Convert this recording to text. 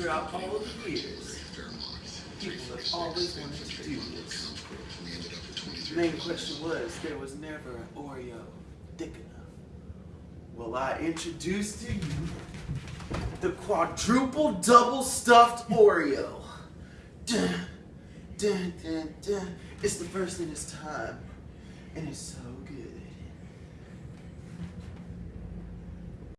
throughout all of the years, people have always wanted to do this. The main question was, there was never an Oreo thick enough. Well, I introduce to you the quadruple double stuffed Oreo. Dun, dun, dun, dun. It's the first in its time, and it's so good.